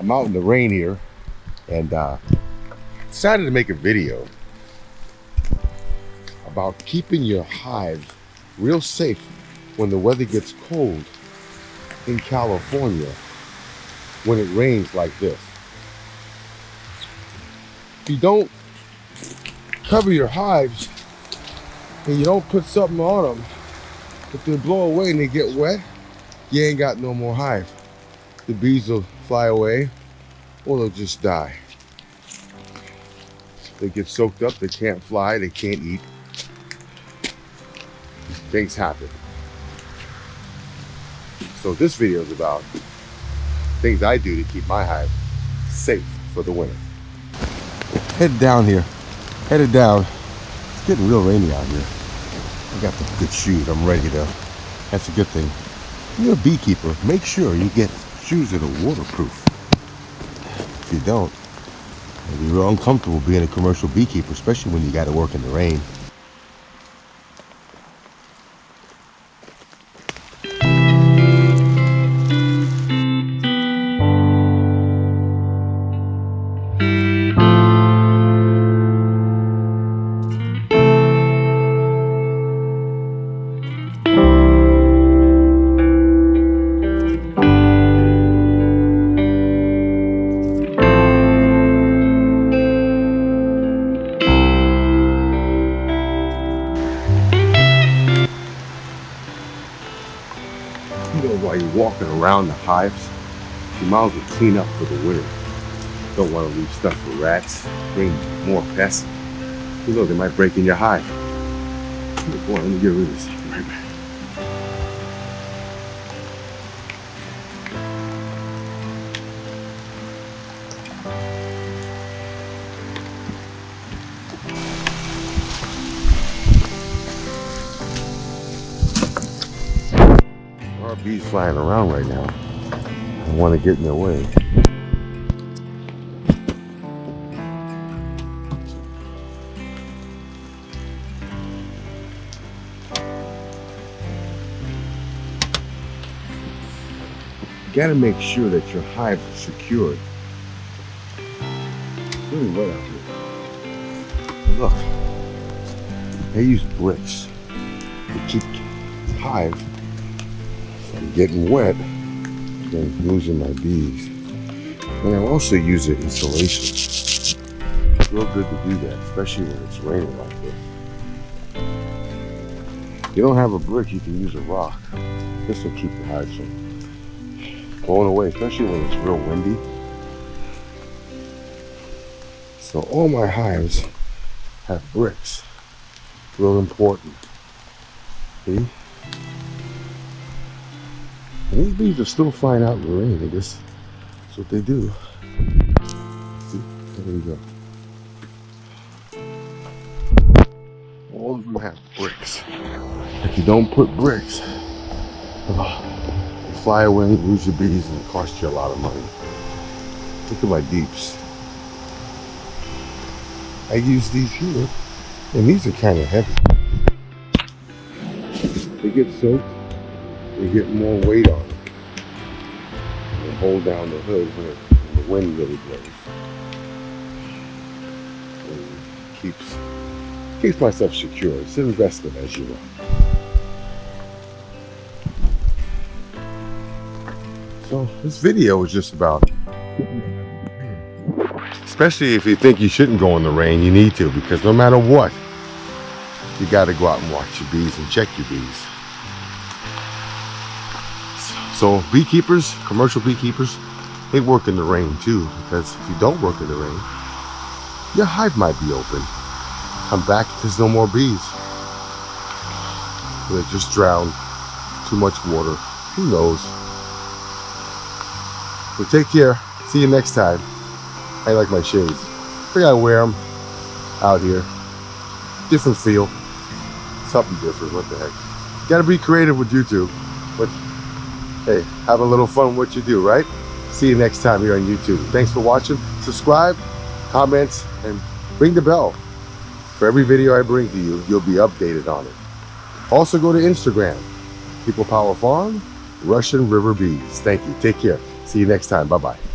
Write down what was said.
I'm out in the rain here and uh, decided to make a video about keeping your hive real safe when the weather gets cold in California when it rains like this. If you don't cover your hives and you don't put something on them, if they blow away and they get wet, you ain't got no more hive. The bees will fly away or they'll just die. They get soaked up, they can't fly, they can't eat. Things happen. So this video is about things I do to keep my hive safe for the winter. Head down here, headed down. It's getting real rainy out here. I got the good shoes, I'm ready to, that's a good thing. You're a beekeeper, make sure you get shoes that are waterproof. If you don't, it'll be real uncomfortable being a commercial beekeeper, especially when you got to work in the rain. you while you're walking around the hives, you might as well clean up for the winter. Don't want to leave stuff for rats, bring more pests. You know, they might break in your hive. Boy, let me get rid of this. Right back. There bees flying around right now. I want to get in their way. You gotta make sure that your hive is secured. Really wet out here. Look, they use bricks to keep the hive from getting wet and losing my bees. And I also use it insulation. It's real good to do that, especially when it's raining like this. You don't have a brick, you can use a rock. This will keep the hives from blowing away, especially when it's real windy. So all my hives have bricks. Real important. See? These bees are still flying out in the rain. I guess that's what they do. See? There we go. All of them have bricks. If you don't put bricks, oh, you fly away, lose your bees, and it costs you a lot of money. Look at my deeps. I use these here, and these are kind of heavy. They get soaked, they get more weight on it. They hold down the hood when, it, when the wind really blows. And keeps keeps myself secure. It's an investment as you know. So this video is just about especially if you think you shouldn't go in the rain, you need to because no matter what, you got to go out and watch your bees and check your bees. So beekeepers, commercial beekeepers, they work in the rain too because if you don't work in the rain, your hive might be open. Come back, there's no more bees. They just drowned, too much water, who knows. So take care, see you next time. I like my shades. I think I wear them out here. Different feel. Something different, what the heck. Gotta be creative with YouTube. But hey, have a little fun what you do, right? See you next time here on YouTube. Thanks for watching. Subscribe, comments, and ring the bell. For every video I bring to you, you'll be updated on it. Also go to Instagram, People Power Farm, Russian River Bees. Thank you. Take care. See you next time. Bye-bye.